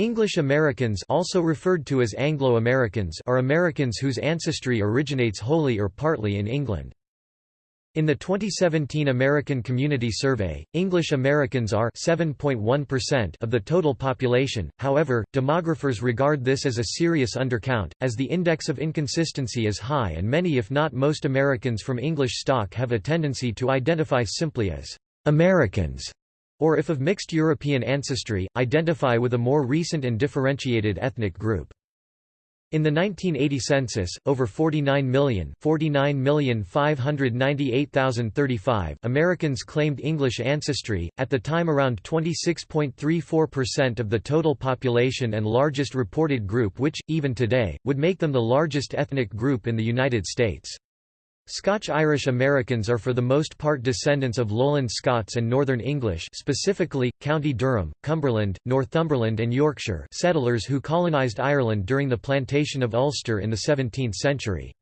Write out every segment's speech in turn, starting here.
English Americans also referred to as Anglo-Americans are Americans whose ancestry originates wholly or partly in England. In the 2017 American Community Survey, English Americans are 7.1% of the total population, however, demographers regard this as a serious undercount, as the index of inconsistency is high and many if not most Americans from English stock have a tendency to identify simply as «Americans» or if of mixed European ancestry, identify with a more recent and differentiated ethnic group. In the 1980 census, over 49 million, 49,598,035 Americans claimed English ancestry, at the time around 26.34% of the total population and largest reported group which, even today, would make them the largest ethnic group in the United States. Scotch-Irish Americans are for the most part descendants of Lowland Scots and Northern English specifically, County Durham, Cumberland, Northumberland and Yorkshire settlers who colonised Ireland during the plantation of Ulster in the 17th century.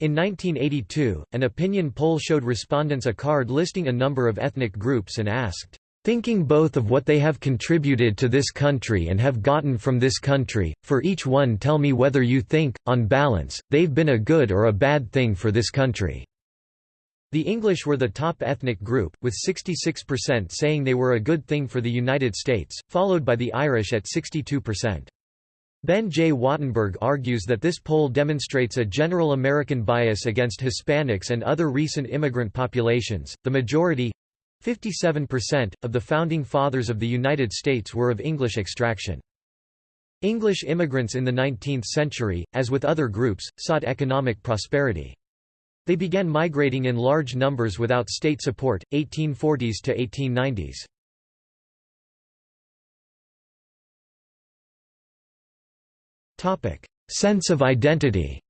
In 1982, an opinion poll showed respondents a card listing a number of ethnic groups and asked, Thinking both of what they have contributed to this country and have gotten from this country, for each one tell me whether you think, on balance, they've been a good or a bad thing for this country." The English were the top ethnic group, with 66% saying they were a good thing for the United States, followed by the Irish at 62%. Ben J. Wattenberg argues that this poll demonstrates a general American bias against Hispanics and other recent immigrant populations. The majority 57%, of the Founding Fathers of the United States were of English extraction. English immigrants in the 19th century, as with other groups, sought economic prosperity. They began migrating in large numbers without state support, 1840s to 1890s. Sense of identity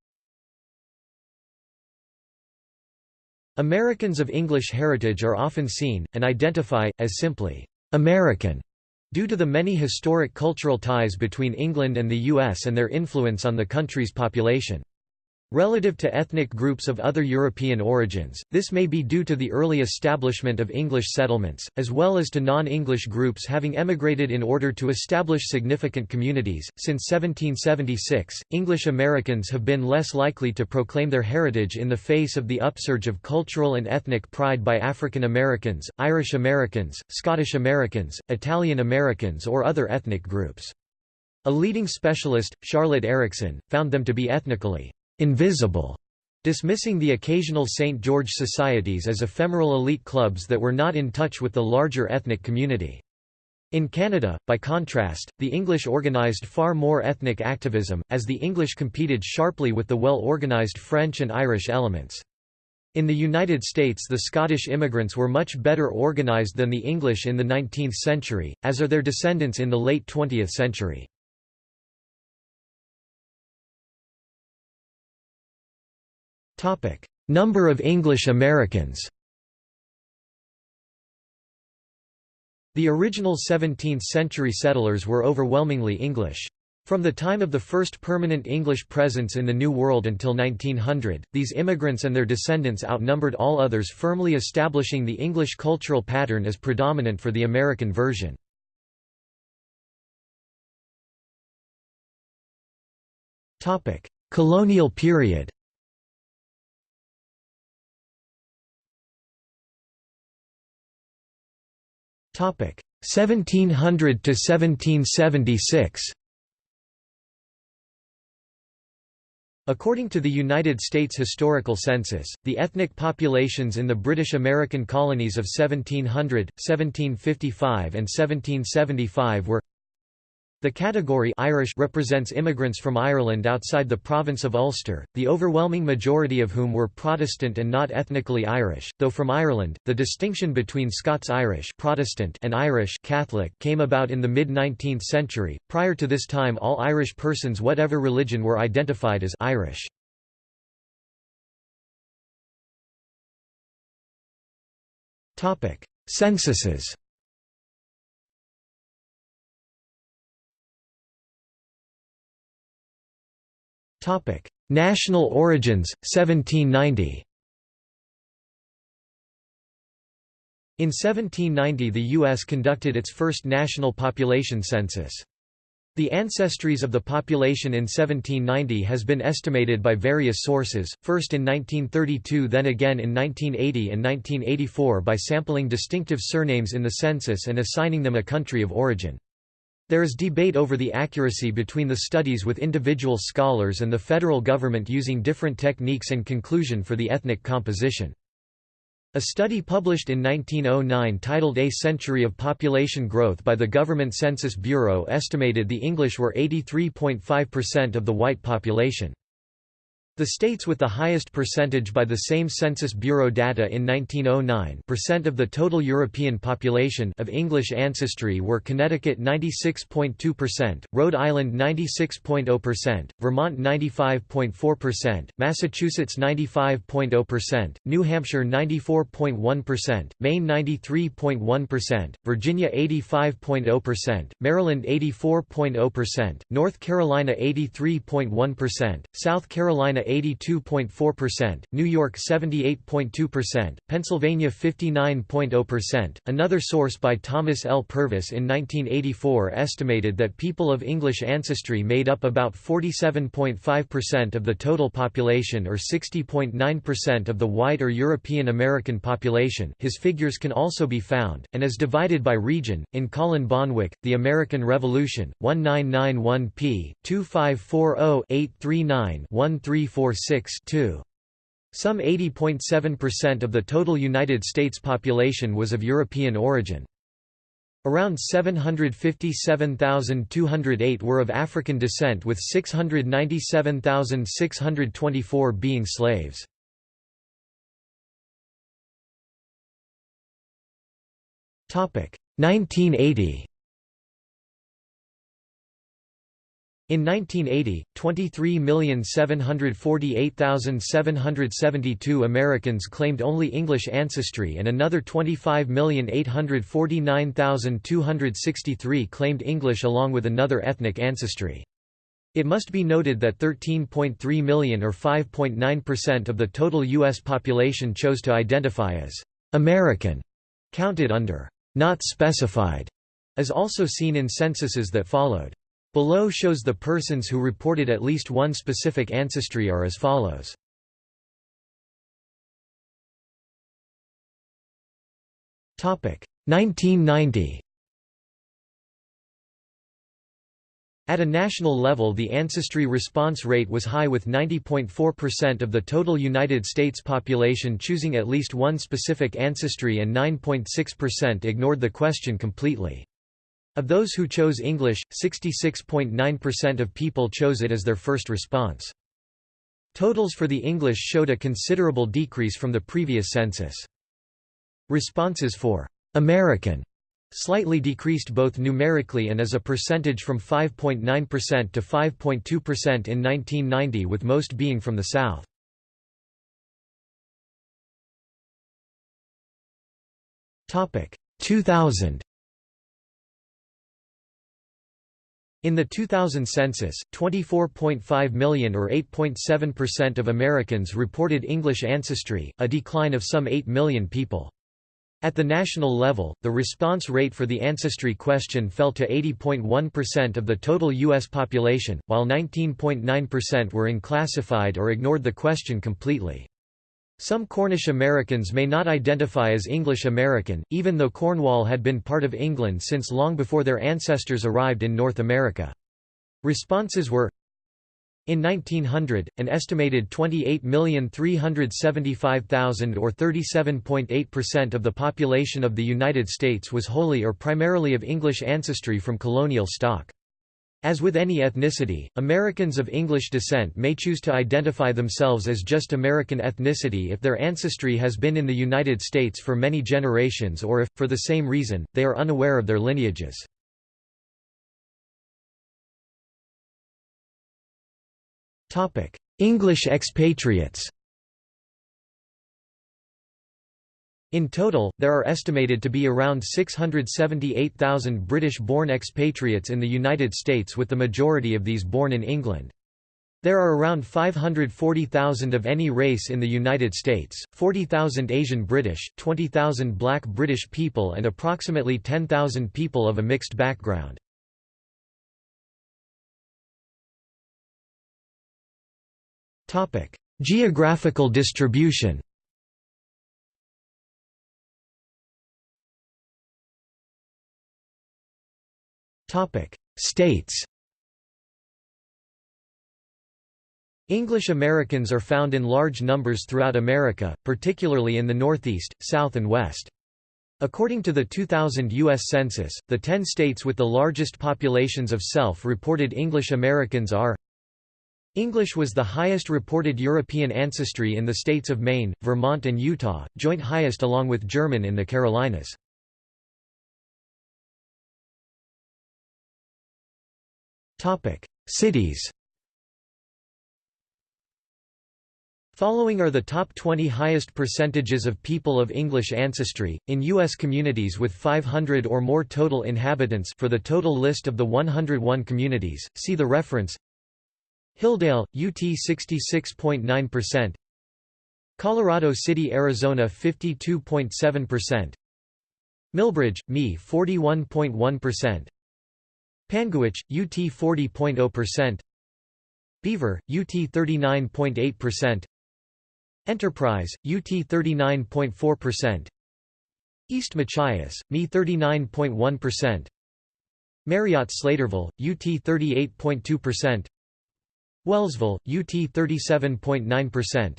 Americans of English heritage are often seen, and identify, as simply American, due to the many historic cultural ties between England and the US and their influence on the country's population. Relative to ethnic groups of other European origins, this may be due to the early establishment of English settlements, as well as to non-English groups having emigrated in order to establish significant communities. Since 1776, English Americans have been less likely to proclaim their heritage in the face of the upsurge of cultural and ethnic pride by African Americans, Irish Americans, Scottish Americans, Italian Americans or other ethnic groups. A leading specialist, Charlotte Erickson, found them to be ethnically invisible, dismissing the occasional St. George societies as ephemeral elite clubs that were not in touch with the larger ethnic community. In Canada, by contrast, the English organized far more ethnic activism, as the English competed sharply with the well-organized French and Irish elements. In the United States the Scottish immigrants were much better organized than the English in the 19th century, as are their descendants in the late 20th century. Number of English Americans The original 17th-century settlers were overwhelmingly English. From the time of the first permanent English presence in the New World until 1900, these immigrants and their descendants outnumbered all others firmly establishing the English cultural pattern as predominant for the American version. Colonial period Topic 1700 to 1776. According to the United States Historical Census, the ethnic populations in the British American colonies of 1700, 1755 and 1775 were the category Irish represents immigrants from Ireland outside the province of Ulster, the overwhelming majority of whom were Protestant and not ethnically Irish, though from Ireland. The distinction between Scots-Irish Protestant and Irish Catholic came about in the mid-19th century. Prior to this time all Irish persons whatever religion were identified as Irish. Topic: Censuses National origins, 1790 In 1790 the U.S. conducted its first national population census. The ancestries of the population in 1790 has been estimated by various sources, first in 1932 then again in 1980 and 1984 by sampling distinctive surnames in the census and assigning them a country of origin. There is debate over the accuracy between the studies with individual scholars and the federal government using different techniques and conclusion for the ethnic composition. A study published in 1909 titled A Century of Population Growth by the Government Census Bureau estimated the English were 83.5% of the white population. The states with the highest percentage by the same Census Bureau data in 1909 percent of the total European population of English ancestry were Connecticut 96.2%, Rhode Island 96.0%, Vermont 95.4%, Massachusetts 95.0%, New Hampshire 94.1%, Maine 93.1%, Virginia 85.0%, Maryland 84.0%, North Carolina 83.1%, South Carolina 82.4%, New York 78.2%, Pennsylvania 59.0%. Another source by Thomas L. Purvis in 1984 estimated that people of English ancestry made up about 47.5% of the total population or 60.9% of the white or European American population. His figures can also be found, and as divided by region, in Colin Bonwick, The American Revolution, 1991 p. 2540 839 13 346 Some 80.7% of the total United States population was of European origin. Around 757,208 were of African descent with 697,624 being slaves. Topic 1980 In 1980, 23,748,772 Americans claimed only English ancestry and another 25,849,263 claimed English along with another ethnic ancestry. It must be noted that 13.3 million or 5.9% of the total U.S. population chose to identify as American, counted under not specified, as also seen in censuses that followed. Below shows the persons who reported at least one specific ancestry are as follows. Topic 1990. At a national level the ancestry response rate was high with 90.4% of the total United States population choosing at least one specific ancestry and 9.6% ignored the question completely. Of those who chose English, 66.9% of people chose it as their first response. Totals for the English showed a considerable decrease from the previous census. Responses for American slightly decreased both numerically and as a percentage from 5.9% to 5.2% in 1990 with most being from the South. Topic 2000 In the 2000 census, 24.5 million or 8.7% of Americans reported English ancestry, a decline of some 8 million people. At the national level, the response rate for the ancestry question fell to 80.1% of the total U.S. population, while 19.9% were unclassified or ignored the question completely. Some Cornish Americans may not identify as English American, even though Cornwall had been part of England since long before their ancestors arrived in North America. Responses were in 1900, an estimated 28,375,000 or 37.8% of the population of the United States was wholly or primarily of English ancestry from colonial stock. As with any ethnicity, Americans of English descent may choose to identify themselves as just American ethnicity if their ancestry has been in the United States for many generations or if, for the same reason, they are unaware of their lineages. English expatriates In total, there are estimated to be around 678,000 British-born expatriates in the United States with the majority of these born in England. There are around 540,000 of any race in the United States, 40,000 Asian British, 20,000 black British people and approximately 10,000 people of a mixed background. Geographical distribution States English Americans are found in large numbers throughout America, particularly in the Northeast, South and West. According to the 2000 U.S. Census, the ten states with the largest populations of self-reported English Americans are English was the highest reported European ancestry in the states of Maine, Vermont and Utah, joint highest along with German in the Carolinas. Cities Following are the top 20 highest percentages of people of English ancestry, in U.S. communities with 500 or more total inhabitants for the total list of the 101 communities, see the reference. Hildale, UT 66.9% Colorado City, Arizona 52.7% Milbridge, ME 41.1% Panguitch, UT 40.0% Beaver, UT 39.8% Enterprise, UT 39.4%. East Machias, ME 39.1%. Marriott Slaterville, UT 38.2%. Wellsville, UT 37.9%.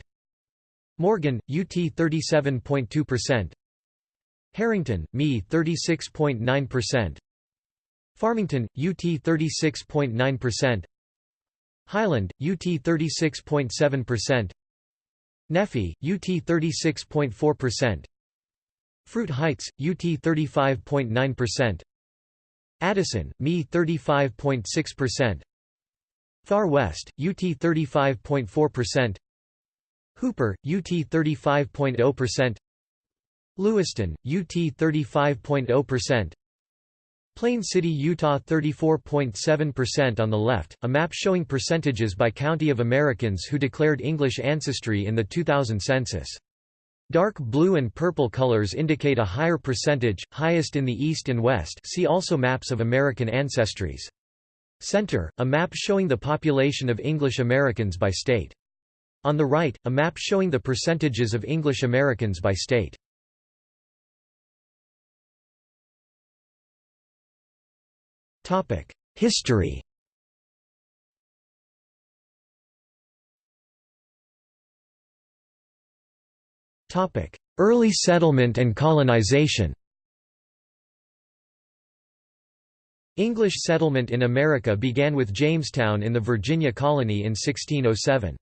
Morgan, UT 37.2%. Harrington, ME 36.9%. Farmington, UT 36.9%. Highland, UT 36.7%. Nephi, UT 36.4%. Fruit Heights, UT 35.9%. Addison, ME 35.6%. Far West, UT 35.4%. Hooper, UT 35.0%. Lewiston, UT 35.0%. Plain City, Utah 34.7% on the left, a map showing percentages by county of Americans who declared English ancestry in the 2000 census. Dark blue and purple colors indicate a higher percentage, highest in the East and West see also Maps of American ancestries. Center, a map showing the population of English Americans by state. On the right, a map showing the percentages of English Americans by state. History. Early settlement and colonization. English settlement in America began with Jamestown in the Virginia colony in 1607.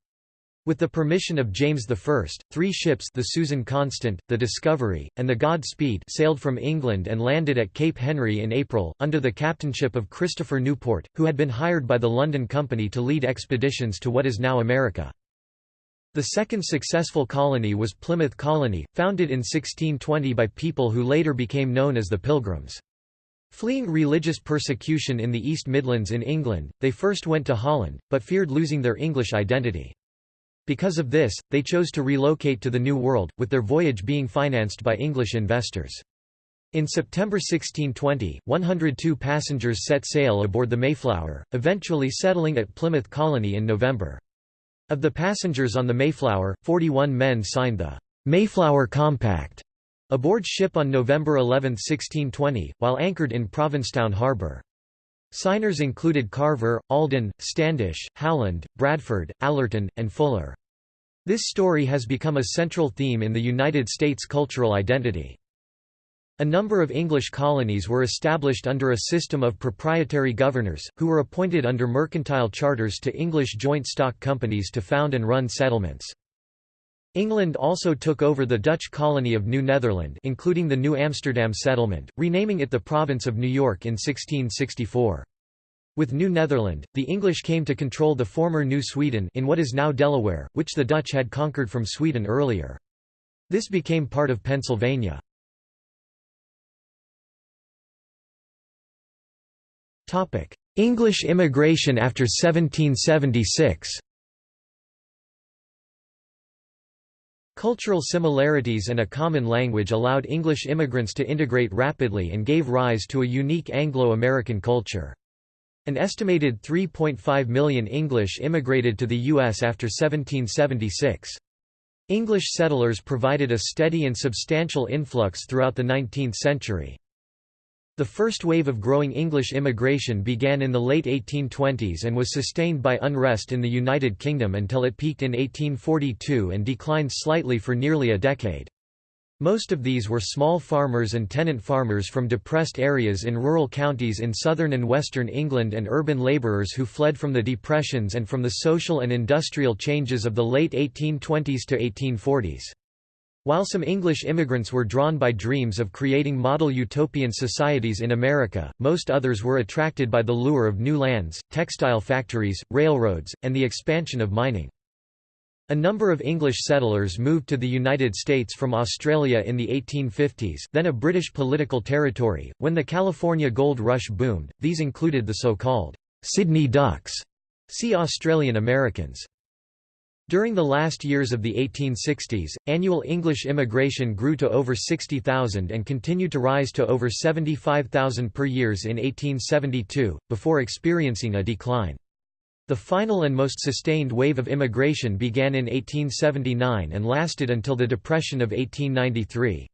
With the permission of James I, three ships the Susan Constant, the Discovery, and the Godspeed sailed from England and landed at Cape Henry in April, under the captainship of Christopher Newport, who had been hired by the London Company to lead expeditions to what is now America. The second successful colony was Plymouth Colony, founded in 1620 by people who later became known as the Pilgrims. Fleeing religious persecution in the East Midlands in England, they first went to Holland, but feared losing their English identity. Because of this, they chose to relocate to the New World, with their voyage being financed by English investors. In September 1620, 102 passengers set sail aboard the Mayflower, eventually settling at Plymouth Colony in November. Of the passengers on the Mayflower, 41 men signed the Mayflower Compact aboard ship on November 11, 1620, while anchored in Provincetown Harbor. Signers included Carver, Alden, Standish, Howland, Bradford, Allerton, and Fuller. This story has become a central theme in the United States cultural identity. A number of English colonies were established under a system of proprietary governors, who were appointed under mercantile charters to English joint stock companies to found and run settlements. England also took over the Dutch colony of New Netherland including the New Amsterdam settlement, renaming it the Province of New York in 1664. With New Netherland, the English came to control the former New Sweden in what is now Delaware, which the Dutch had conquered from Sweden earlier. This became part of Pennsylvania. English immigration after 1776 Cultural similarities and a common language allowed English immigrants to integrate rapidly and gave rise to a unique Anglo-American culture. An estimated 3.5 million English immigrated to the U.S. after 1776. English settlers provided a steady and substantial influx throughout the 19th century. The first wave of growing English immigration began in the late 1820s and was sustained by unrest in the United Kingdom until it peaked in 1842 and declined slightly for nearly a decade. Most of these were small farmers and tenant farmers from depressed areas in rural counties in southern and western England and urban labourers who fled from the depressions and from the social and industrial changes of the late 1820s to 1840s. While some English immigrants were drawn by dreams of creating model utopian societies in America, most others were attracted by the lure of new lands, textile factories, railroads, and the expansion of mining. A number of English settlers moved to the United States from Australia in the 1850s then a British political territory, when the California gold rush boomed, these included the so-called Sydney Ducks, see Australian Americans. During the last years of the 1860s, annual English immigration grew to over 60,000 and continued to rise to over 75,000 per years in 1872, before experiencing a decline. The final and most sustained wave of immigration began in 1879 and lasted until the Depression of 1893.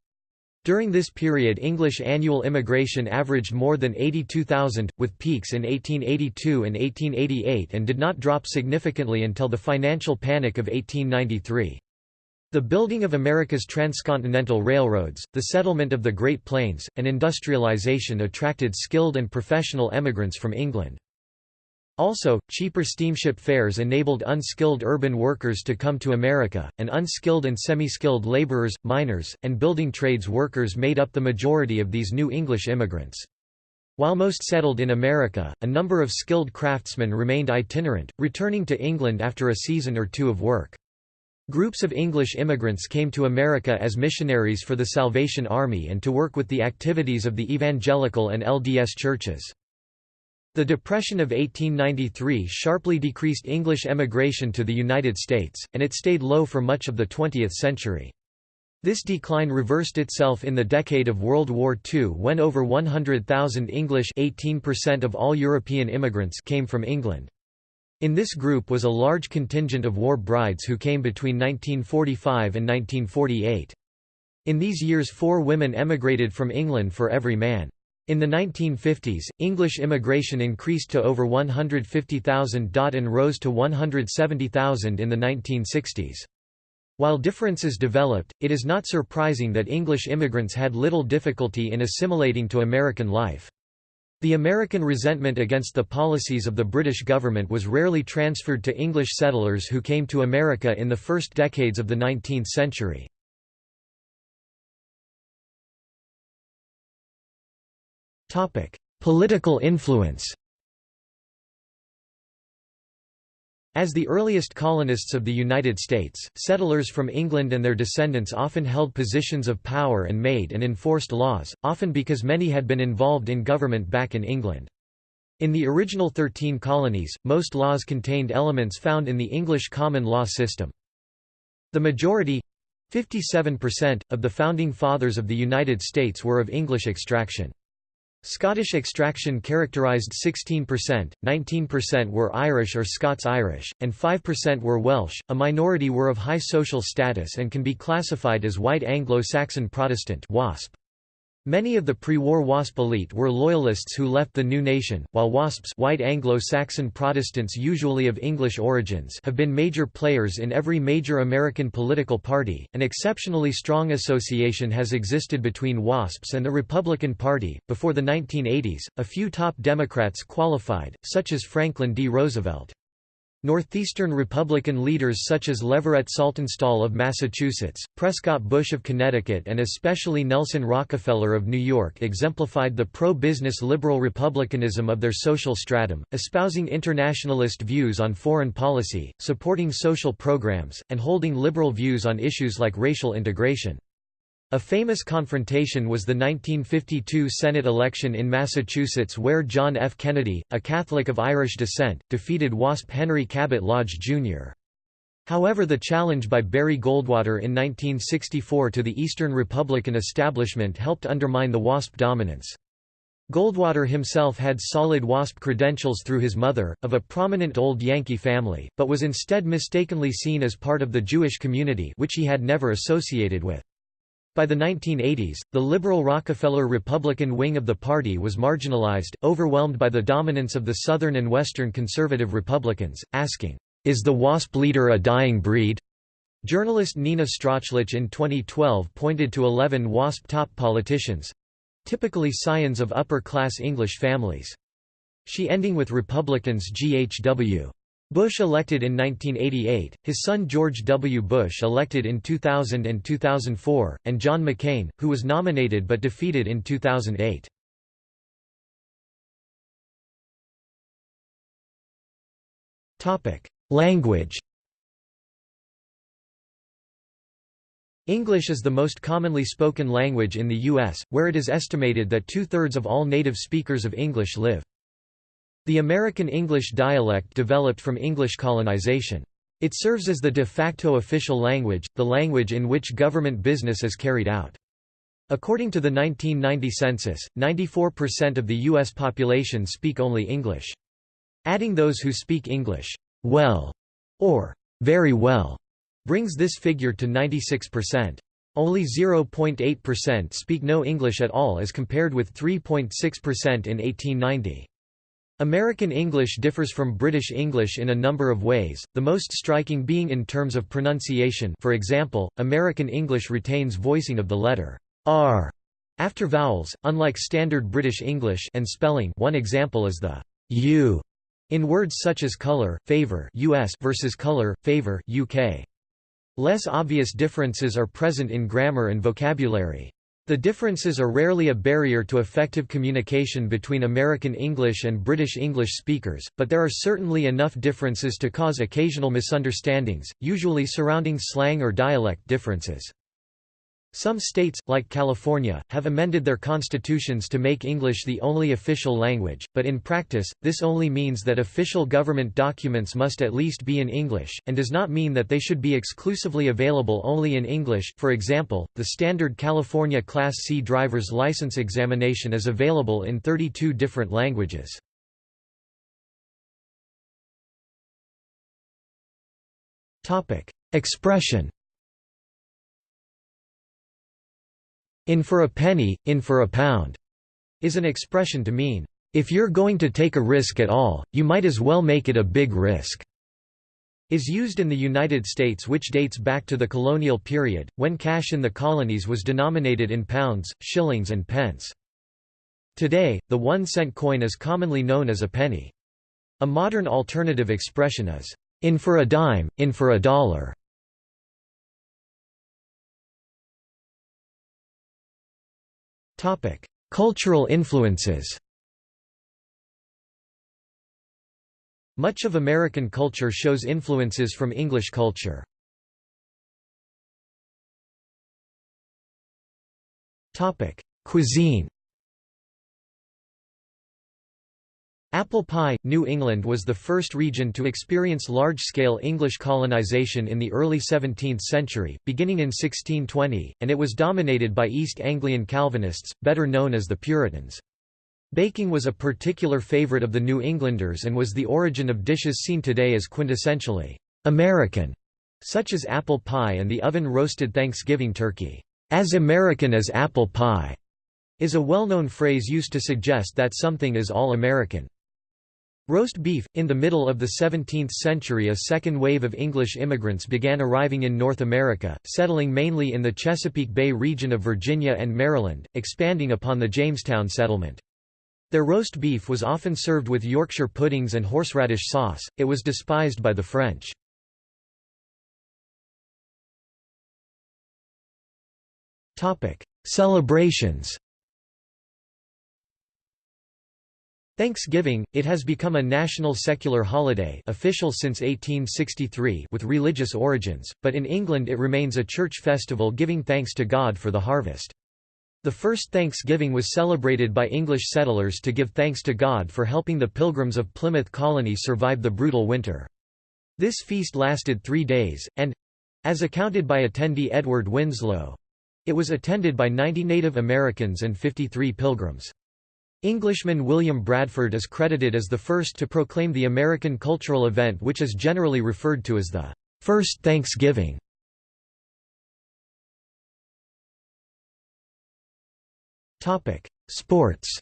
During this period English annual immigration averaged more than 82,000, with peaks in 1882 and 1888 and did not drop significantly until the financial panic of 1893. The building of America's transcontinental railroads, the settlement of the Great Plains, and industrialization attracted skilled and professional emigrants from England. Also, cheaper steamship fares enabled unskilled urban workers to come to America, and unskilled and semi-skilled laborers, miners, and building trades workers made up the majority of these new English immigrants. While most settled in America, a number of skilled craftsmen remained itinerant, returning to England after a season or two of work. Groups of English immigrants came to America as missionaries for the Salvation Army and to work with the activities of the evangelical and LDS churches. The Depression of 1893 sharply decreased English emigration to the United States, and it stayed low for much of the 20th century. This decline reversed itself in the decade of World War II when over 100,000 English 18% of all European immigrants came from England. In this group was a large contingent of war brides who came between 1945 and 1948. In these years four women emigrated from England for every man. In the 1950s, English immigration increased to over 150,000 and rose to 170,000 in the 1960s. While differences developed, it is not surprising that English immigrants had little difficulty in assimilating to American life. The American resentment against the policies of the British government was rarely transferred to English settlers who came to America in the first decades of the 19th century. Political influence As the earliest colonists of the United States, settlers from England and their descendants often held positions of power and made and enforced laws, often because many had been involved in government back in England. In the original Thirteen Colonies, most laws contained elements found in the English common law system. The majority—57%, of the Founding Fathers of the United States were of English extraction. Scottish extraction characterised 16%, 19% were Irish or Scots-Irish, and 5% were Welsh. A minority were of high social status and can be classified as White Anglo-Saxon Protestant (WASP). Many of the pre-war WASP elite were Loyalists who left the new nation, while WASPs white Anglo-Saxon Protestants usually of English origins have been major players in every major American political party. An exceptionally strong association has existed between WASPs and the Republican Party. Before the 1980s, a few top Democrats qualified, such as Franklin D. Roosevelt. Northeastern Republican leaders such as Leverett Saltonstall of Massachusetts, Prescott Bush of Connecticut and especially Nelson Rockefeller of New York exemplified the pro-business liberal republicanism of their social stratum, espousing internationalist views on foreign policy, supporting social programs, and holding liberal views on issues like racial integration. A famous confrontation was the 1952 Senate election in Massachusetts where John F. Kennedy, a Catholic of Irish descent, defeated WASP Henry Cabot Lodge, Jr. However the challenge by Barry Goldwater in 1964 to the Eastern Republican establishment helped undermine the WASP dominance. Goldwater himself had solid WASP credentials through his mother, of a prominent old Yankee family, but was instead mistakenly seen as part of the Jewish community which he had never associated with. By the 1980s, the liberal Rockefeller Republican wing of the party was marginalized, overwhelmed by the dominance of the Southern and Western conservative Republicans, asking, "'Is the WASP leader a dying breed?' Journalist Nina Strauchlitsch in 2012 pointed to 11 WASP top politicians, typically scions of upper-class English families. She ending with Republicans G.H.W. Bush elected in 1988, his son George W. Bush elected in 2000 and 2004, and John McCain, who was nominated but defeated in 2008. Language English is the most commonly spoken language in the U.S., where it is estimated that two-thirds of all native speakers of English live. The American English dialect developed from English colonization. It serves as the de facto official language, the language in which government business is carried out. According to the 1990 census, 94% of the U.S. population speak only English. Adding those who speak English well or very well brings this figure to 96%. Only 0.8% speak no English at all as compared with 3.6% in 1890. American English differs from British English in a number of ways, the most striking being in terms of pronunciation for example, American English retains voicing of the letter r after vowels, unlike standard British English and spelling one example is the u in words such as color, favor US versus color, favor UK. Less obvious differences are present in grammar and vocabulary. The differences are rarely a barrier to effective communication between American English and British English speakers, but there are certainly enough differences to cause occasional misunderstandings, usually surrounding slang or dialect differences. Some states, like California, have amended their constitutions to make English the only official language, but in practice, this only means that official government documents must at least be in English, and does not mean that they should be exclusively available only in English. For example, the standard California Class C driver's license examination is available in 32 different languages. Expression In for a penny, in for a pound, is an expression to mean, if you're going to take a risk at all, you might as well make it a big risk. Is used in the United States which dates back to the colonial period, when cash in the colonies was denominated in pounds, shillings and pence. Today, the one-cent coin is commonly known as a penny. A modern alternative expression is, in for a dime, in for a dollar. Cultural influences Much of American culture shows influences from English culture. Cuisine Apple pie, New England was the first region to experience large-scale English colonization in the early 17th century, beginning in 1620, and it was dominated by East Anglian Calvinists, better known as the Puritans. Baking was a particular favorite of the New Englanders and was the origin of dishes seen today as quintessentially American, such as apple pie and the oven-roasted Thanksgiving turkey. As American as apple pie is a well-known phrase used to suggest that something is all-American. Roast beef – In the middle of the 17th century a second wave of English immigrants began arriving in North America, settling mainly in the Chesapeake Bay region of Virginia and Maryland, expanding upon the Jamestown settlement. Their roast beef was often served with Yorkshire puddings and horseradish sauce, it was despised by the French. Celebrations Thanksgiving, it has become a national secular holiday official since 1863 with religious origins, but in England it remains a church festival giving thanks to God for the harvest. The first Thanksgiving was celebrated by English settlers to give thanks to God for helping the Pilgrims of Plymouth Colony survive the brutal winter. This feast lasted three days, and—as accounted by attendee Edward Winslow—it was attended by 90 Native Americans and 53 Pilgrims. Englishman William Bradford is credited as the first to proclaim the American cultural event which is generally referred to as the First Thanksgiving. Sports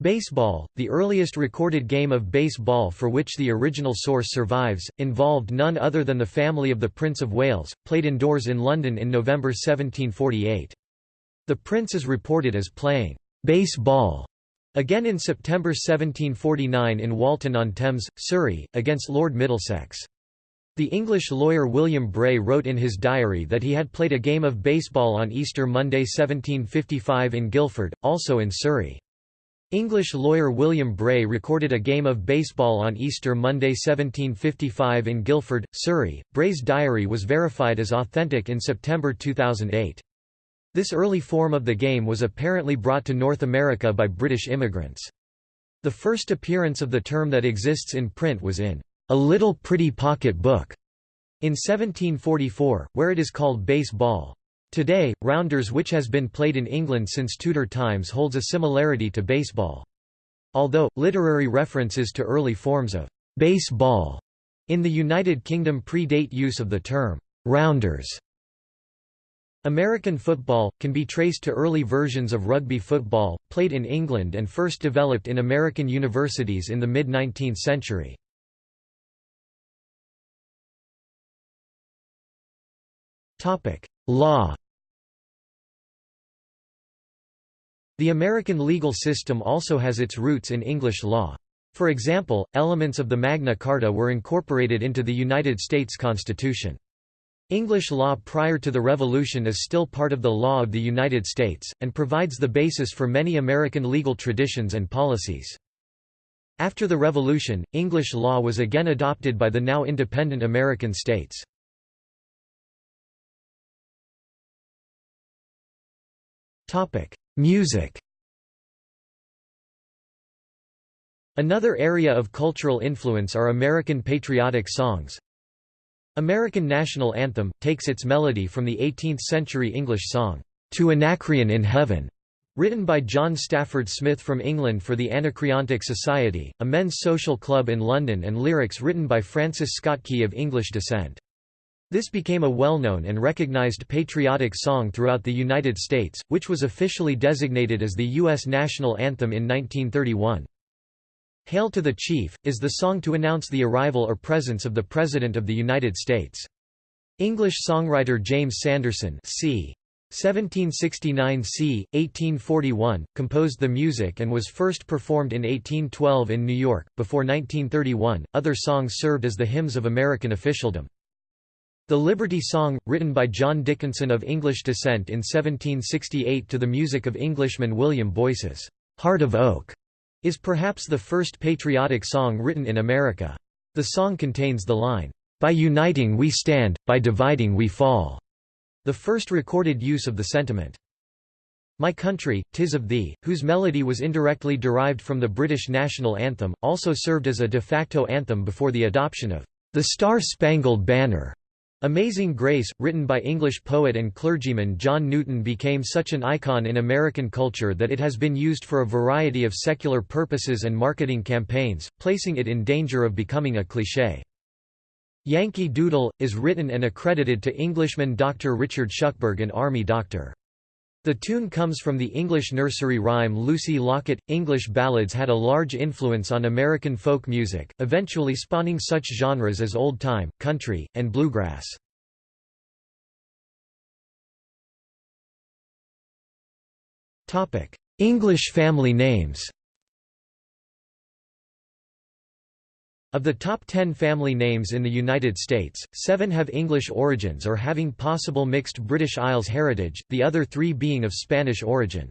Baseball, the earliest recorded game of baseball for which the original source survives, involved none other than the family of the Prince of Wales, played indoors in London in November 1748. The prince is reported as playing baseball again in September 1749 in Walton-on-Thames, Surrey, against Lord Middlesex. The English lawyer William Bray wrote in his diary that he had played a game of baseball on Easter Monday 1755 in Guildford, also in Surrey. English lawyer William Bray recorded a game of baseball on Easter Monday 1755 in Guildford, Surrey. Bray's diary was verified as authentic in September 2008. This early form of the game was apparently brought to North America by British immigrants. The first appearance of the term that exists in print was in A Little Pretty Pocket Book in 1744, where it is called base ball. Today, rounders which has been played in England since Tudor times holds a similarity to baseball. Although, literary references to early forms of baseball in the United Kingdom predate use of the term rounders. American football, can be traced to early versions of rugby football, played in England and first developed in American universities in the mid-19th century. Law The American legal system also has its roots in English law. For example, elements of the Magna Carta were incorporated into the United States Constitution. English law prior to the Revolution is still part of the law of the United States, and provides the basis for many American legal traditions and policies. After the Revolution, English law was again adopted by the now independent American states. Music Another area of cultural influence are American patriotic songs. American National Anthem, takes its melody from the 18th-century English song, "'To Anacreon in Heaven' written by John Stafford Smith from England for the Anacreontic Society, a men's social club in London and lyrics written by Francis Scott Key of English descent. This became a well-known and recognized patriotic song throughout the United States, which was officially designated as the U.S. national anthem in 1931. Hail to the Chief, is the song to announce the arrival or presence of the President of the United States. English songwriter James Sanderson c. 1769 c. 1841, composed the music and was first performed in 1812 in New York. Before 1931, other songs served as the hymns of American officialdom. The Liberty Song, written by John Dickinson of English descent in 1768 to the music of Englishman William Boyce's Heart of Oak, is perhaps the first patriotic song written in America. The song contains the line, "'By uniting we stand, by dividing we fall'", the first recorded use of the sentiment. My Country, Tis of Thee, whose melody was indirectly derived from the British national anthem, also served as a de facto anthem before the adoption of the Star-Spangled Banner. Amazing Grace, written by English poet and clergyman John Newton became such an icon in American culture that it has been used for a variety of secular purposes and marketing campaigns, placing it in danger of becoming a cliché. Yankee Doodle, is written and accredited to Englishman Dr. Richard Shuckburgh an Army Dr. The tune comes from the English nursery rhyme Lucy Locket. English ballads had a large influence on American folk music, eventually spawning such genres as old time, country, and bluegrass. English family names Of the top 10 family names in the United States, seven have English origins or having possible mixed British Isles heritage, the other three being of Spanish origin.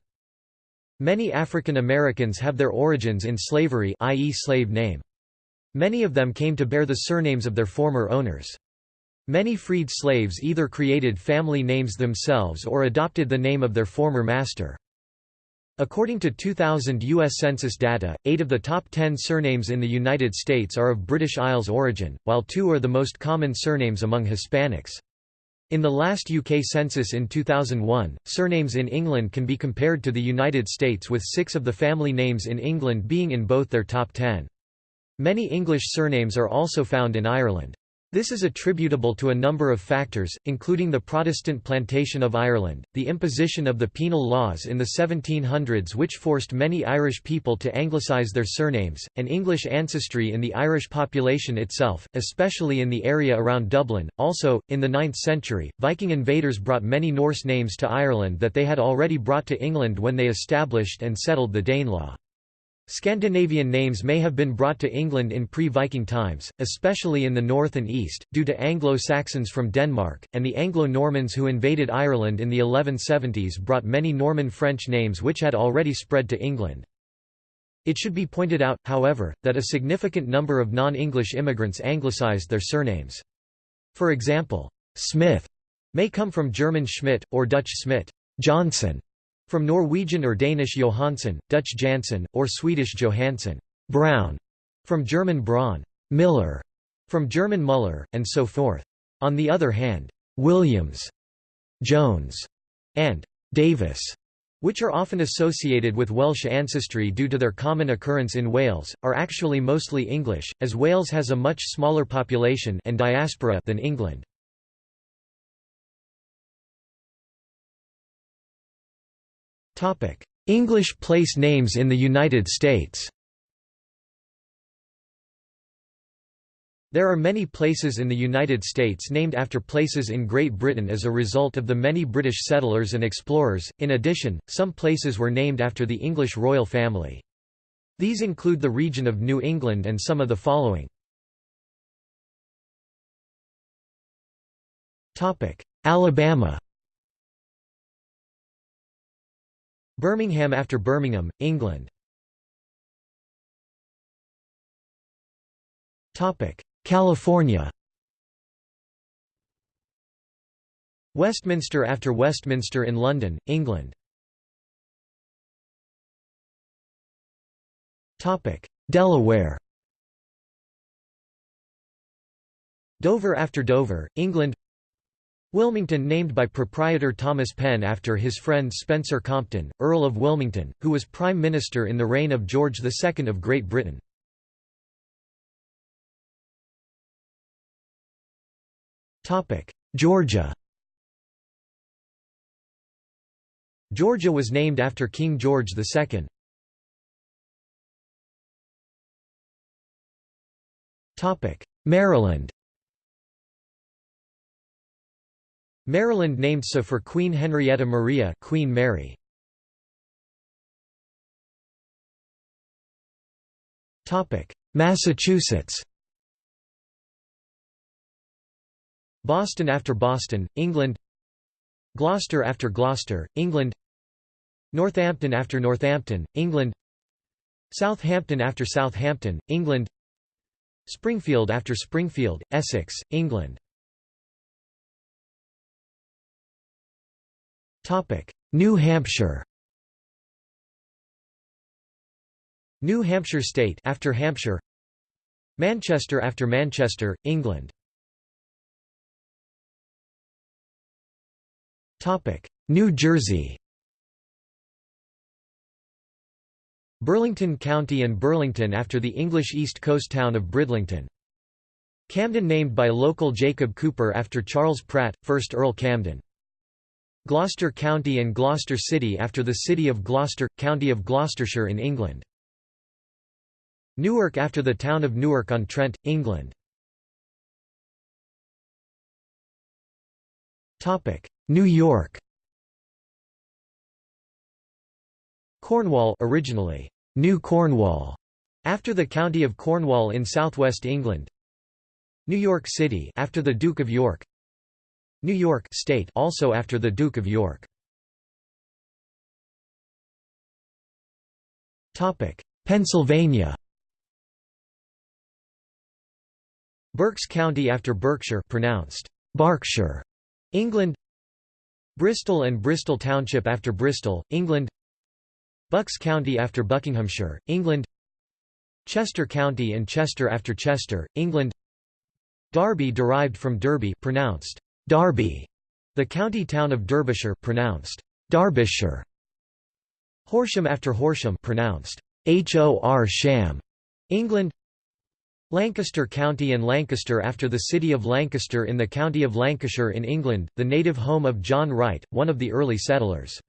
Many African Americans have their origins in slavery i.e. slave name. Many of them came to bear the surnames of their former owners. Many freed slaves either created family names themselves or adopted the name of their former master. According to 2000 U.S. Census data, eight of the top ten surnames in the United States are of British Isles origin, while two are the most common surnames among Hispanics. In the last UK census in 2001, surnames in England can be compared to the United States with six of the family names in England being in both their top ten. Many English surnames are also found in Ireland. This is attributable to a number of factors, including the Protestant plantation of Ireland, the imposition of the penal laws in the 1700s which forced many Irish people to anglicise their surnames, and English ancestry in the Irish population itself, especially in the area around Dublin. Also, in the 9th century, Viking invaders brought many Norse names to Ireland that they had already brought to England when they established and settled the Danelaw. Scandinavian names may have been brought to England in pre-Viking times, especially in the north and east, due to Anglo-Saxons from Denmark, and the Anglo-Normans who invaded Ireland in the 1170s brought many Norman French names which had already spread to England. It should be pointed out, however, that a significant number of non-English immigrants anglicised their surnames. For example, Smith may come from German Schmidt, or Dutch Smit, Johnson, from Norwegian or Danish Johansson, Dutch Janssen, or Swedish Johansson Brown, from German Braun Miller, from German Muller, and so forth. On the other hand, Williams, Jones, and Davis which are often associated with Welsh ancestry due to their common occurrence in Wales, are actually mostly English, as Wales has a much smaller population and diaspora than England. English place names in the United States There are many places in the United States named after places in Great Britain as a result of the many British settlers and explorers. In addition, some places were named after the English royal family. These include the region of New England and some of the following. Alabama Birmingham after Birmingham, England. California. Westminster after Westminster in London, England. Delaware. Dover after Dover, England Wilmington named by proprietor Thomas Penn after his friend Spencer Compton, Earl of Wilmington, who was Prime Minister in the reign of George II of Great Britain. Georgia Georgia was named after King George II. Maryland Maryland named so for Queen Henrietta Maria Queen Mary. Massachusetts. Boston after Boston, England. Gloucester after Gloucester, England. Northampton after Northampton, England. Southampton after Southampton, England. Springfield after Springfield, Essex, England New Hampshire. New Hampshire State after Hampshire. Manchester after Manchester, England. New Jersey. Burlington County and Burlington after the English East Coast town of Bridlington. Camden named by local Jacob Cooper after Charles Pratt, 1st Earl Camden. Gloucester County and Gloucester City after the city of Gloucester, County of Gloucestershire in England. Newark after the town of Newark-on-Trent, England. New York Cornwall originally, New Cornwall, after the county of Cornwall in southwest England. New York City after the Duke of York. New York State also after the Duke of York. Topic: Pennsylvania. Berks County after Berkshire pronounced Berkshire, England. Bristol and Bristol Township after Bristol, England. Bucks County after Buckinghamshire, England. Chester County and Chester after Chester, England. Derby derived from Derby pronounced Darby, The county town of Derbyshire pronounced Derbyshire. Horsham after Horsham pronounced Hor Sham, England. Lancaster County and Lancaster after the city of Lancaster in the county of Lancashire in England, the native home of John Wright, one of the early settlers.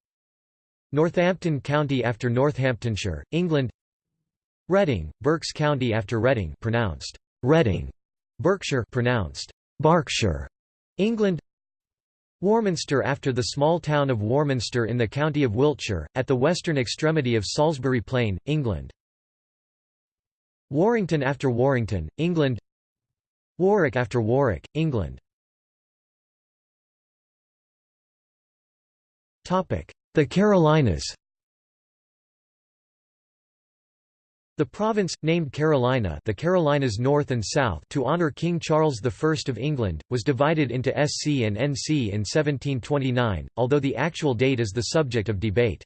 Northampton County after Northamptonshire, England. Reading, Berks County after Reading pronounced Reading, Berkshire pronounced Berkshire, England. Warminster after the small town of Warminster in the county of Wiltshire, at the western extremity of Salisbury Plain, England. Warrington after Warrington, England Warwick after Warwick, England The Carolinas The province, named Carolina the Carolinas North and South to honor King Charles I of England, was divided into SC and NC in 1729, although the actual date is the subject of debate.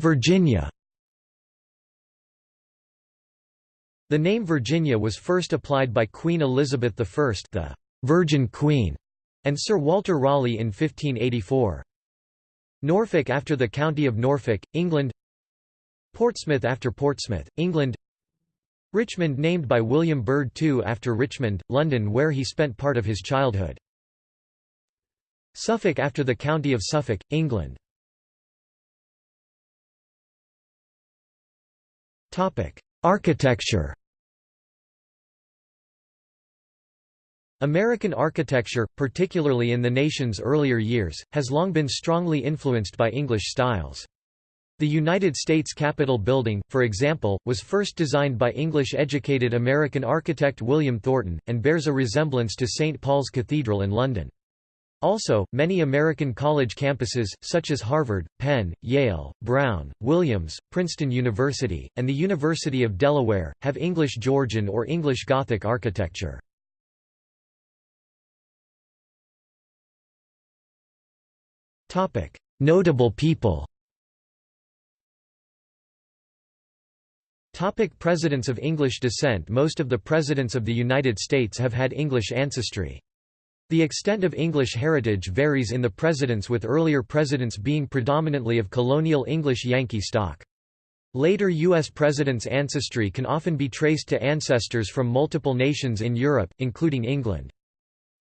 Virginia The name Virginia was first applied by Queen Elizabeth I the Virgin Queen, and Sir Walter Raleigh in 1584. Norfolk after the county of Norfolk, England. Portsmouth after Portsmouth, England. Richmond named by William Byrd II after Richmond, London where he spent part of his childhood. Suffolk after the county of Suffolk, England. Architecture American architecture, particularly in the nation's earlier years, has long been strongly influenced by English styles. The United States Capitol building, for example, was first designed by English-educated American architect William Thornton, and bears a resemblance to St. Paul's Cathedral in London. Also, many American college campuses, such as Harvard, Penn, Yale, Brown, Williams, Princeton University, and the University of Delaware, have English Georgian or English Gothic architecture. Notable people Topic presidents of English descent Most of the presidents of the United States have had English ancestry. The extent of English heritage varies in the presidents with earlier presidents being predominantly of colonial English Yankee stock. Later U.S. presidents' ancestry can often be traced to ancestors from multiple nations in Europe, including England.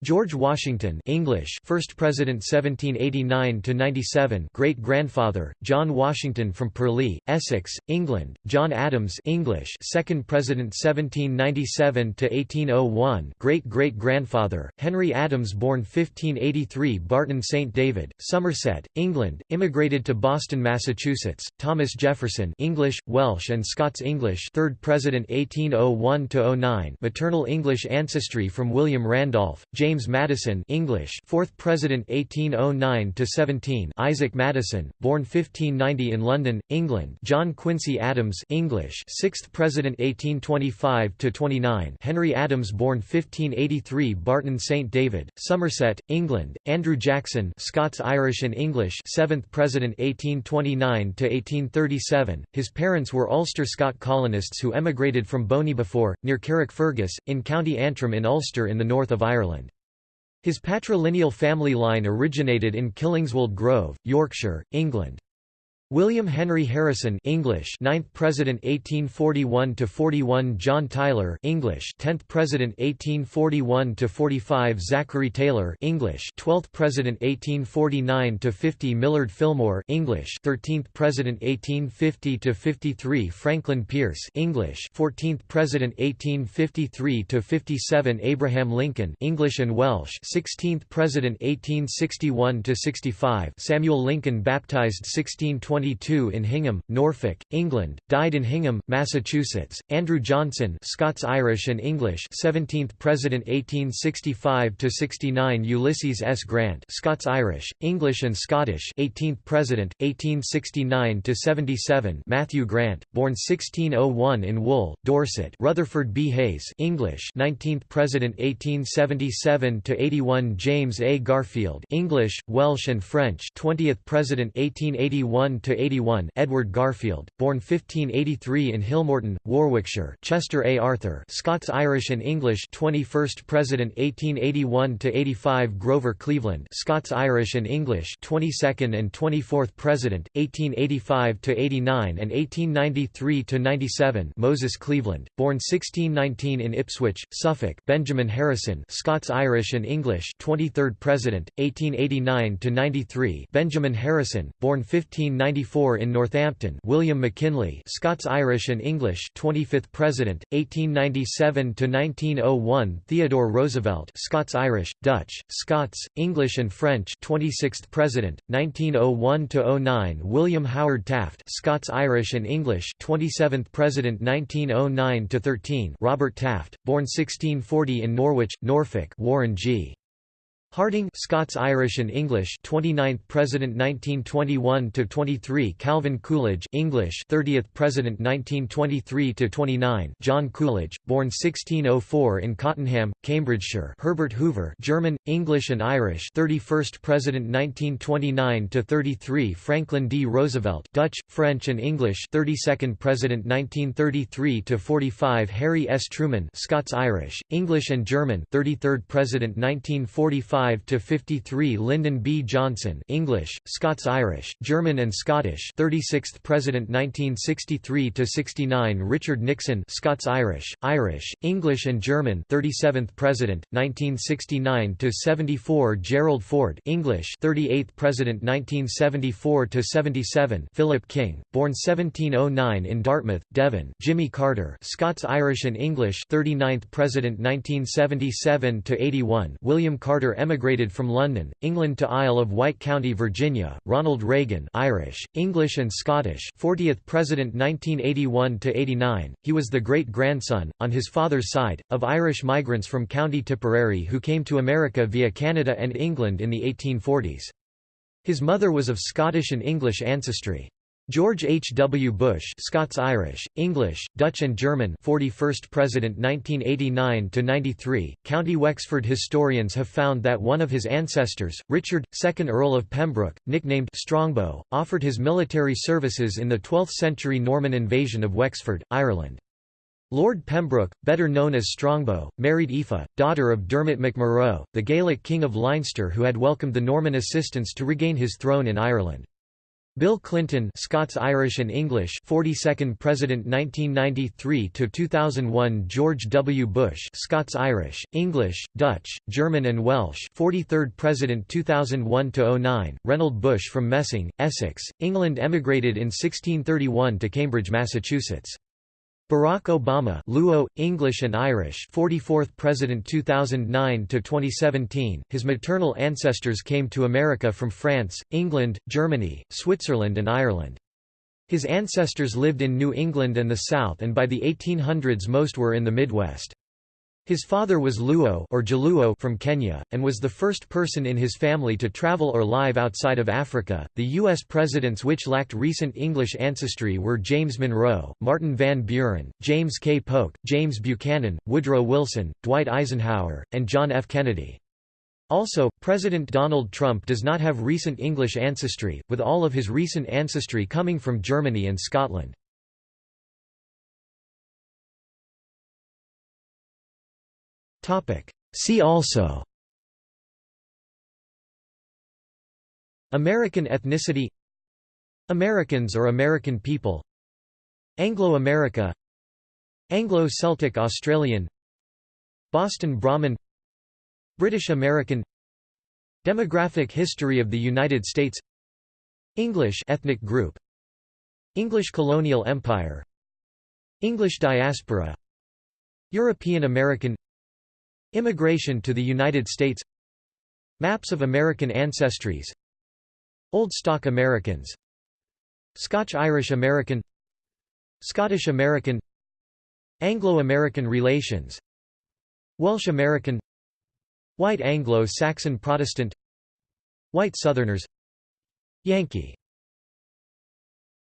George Washington English First President 1789–97 Great-grandfather, John Washington from Purleigh, Essex, England, John Adams English Second President 1797–1801 Great-great-grandfather, Henry Adams born 1583 Barton St. David, Somerset, England, immigrated to Boston, Massachusetts, Thomas Jefferson English, Welsh and Scots English Third President 1801–09 Maternal English ancestry from William Randolph, James James Madison English 4th President 1809 to 17 Isaac Madison born 1590 in London England John Quincy Adams English 6th President 1825 to 29 Henry Adams born 1583 Barton St David Somerset England Andrew Jackson Scots Irish and English 7th President 1829 to 1837 His parents were Ulster Scot colonists who emigrated from Boneybefore, near Carrickfergus in County Antrim in Ulster in the north of Ireland his patrilineal family line originated in Killingswold Grove, Yorkshire, England. William Henry Harrison English 9th President 1841 to 41 John Tyler English 10th President 1841 to 45 Zachary Taylor English 12th President 1849 to 50 Millard Fillmore English 13th President 1850 to 53 Franklin Pierce English 14th President 1853 to 57 Abraham Lincoln English and Welsh 16th President 1861 to 65 Samuel Lincoln baptized 1620 in Hingham, Norfolk, England, died in Hingham, Massachusetts. Andrew Johnson, Scots-Irish and English, 17th President 1865 to 69. Ulysses S. Grant, Scots-Irish, English and Scottish, 18th President, 1869 to 77. Matthew Grant, born 1601 in Wool, Dorset. Rutherford B. Hayes, English, 19th President 1877 to 81. James A. Garfield, English, Welsh and French, 20th President 1881 to to 81 Edward Garfield, born 1583 in Hillmorton, Warwickshire Chester A. Arthur Scots-Irish and English 21st President 1881 to 85 Grover Cleveland Scots-Irish and English 22nd and 24th President 1885 to 89 and 1893 to 97 Moses Cleveland, born 1619 in Ipswich, Suffolk Benjamin Harrison Scots-Irish and English 23rd President 1889 to 93 Benjamin Harrison, born 1594 in Northampton William McKinley Scots-Irish and English 25th President, 1897–1901 Theodore Roosevelt Scots-Irish, Dutch, Scots, English and French 26th President, 1901–09 William Howard Taft Scots-Irish and English 27th President 1909–13 Robert Taft, born 1640 in Norwich, Norfolk Warren G. Harding Scots Irish and English 29th President 1921 to 23 Calvin Coolidge English 30th President 1923 to 29 John Coolidge born 1604 in Cottenham Cambridgeshire Herbert Hoover German English and Irish 31st President 1929 to 33 Franklin D. Roosevelt Dutch French and English 32nd President 1933 to 45 Harry S. Truman Scots Irish English and German 33rd President 1945 to 53 Lyndon B. Johnson English, Scots-Irish, German and Scottish 36th President 1963 to 69 Richard Nixon Scots-Irish, Irish, English and German 37th President 1969 to 74 Gerald Ford English 38th President 1974 to 77 Philip King born 1709 in Dartmouth Devon Jimmy Carter Scots-Irish and English 39th President 1977 to 81 William Carter emigrated from London, England to Isle of Wight County, Virginia. Ronald Reagan, Irish, English and Scottish, 40th President 1981 to 89. He was the great-grandson on his father's side of Irish migrants from County Tipperary who came to America via Canada and England in the 1840s. His mother was of Scottish and English ancestry. George H. W. Bush Scots-Irish, English, Dutch and German 41st President 1989–93, County Wexford historians have found that one of his ancestors, Richard, 2nd Earl of Pembroke, nicknamed Strongbow, offered his military services in the 12th-century Norman invasion of Wexford, Ireland. Lord Pembroke, better known as Strongbow, married Aoife, daughter of Dermot MacMurrough, the Gaelic king of Leinster who had welcomed the Norman assistance to regain his throne in Ireland. Bill Clinton Scots Irish and English 42nd President 1993 to 2001 George W. Bush Scots Irish English Dutch German and Welsh 43rd President 2001 to 09 Reynold Bush from Messing Essex England emigrated in 1631 to Cambridge Massachusetts Barack Obama Luo, English and Irish 44th President 2009–2017, his maternal ancestors came to America from France, England, Germany, Switzerland and Ireland. His ancestors lived in New England and the South and by the 1800s most were in the Midwest. His father was Luo or Jaluo from Kenya, and was the first person in his family to travel or live outside of Africa. The U.S. presidents which lacked recent English ancestry were James Monroe, Martin Van Buren, James K. Polk, James Buchanan, Woodrow Wilson, Dwight Eisenhower, and John F. Kennedy. Also, President Donald Trump does not have recent English ancestry, with all of his recent ancestry coming from Germany and Scotland. See also. American ethnicity. Americans or American people. Anglo-America. Anglo-Celtic Australian. Boston Brahmin. British American. Demographic history of the United States. English ethnic group. English colonial empire. English diaspora. European American Immigration to the United States. Maps of American ancestries. Old Stock Americans. Scotch-Irish American. Scottish American. Anglo-American relations. Welsh American. White Anglo-Saxon Protestant. White Southerners. Yankee